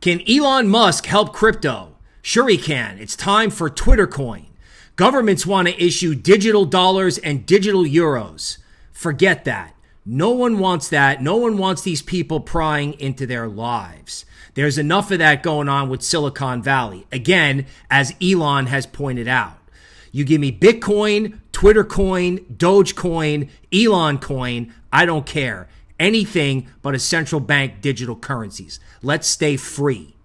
Can Elon Musk help crypto? Sure, he can. It's time for Twitter coin. Governments want to issue digital dollars and digital euros. Forget that. No one wants that. No one wants these people prying into their lives. There's enough of that going on with Silicon Valley. Again, as Elon has pointed out. You give me Bitcoin, Twitter coin, Dogecoin, Elon coin, I don't care. Anything but a central bank digital currencies. Let's stay free.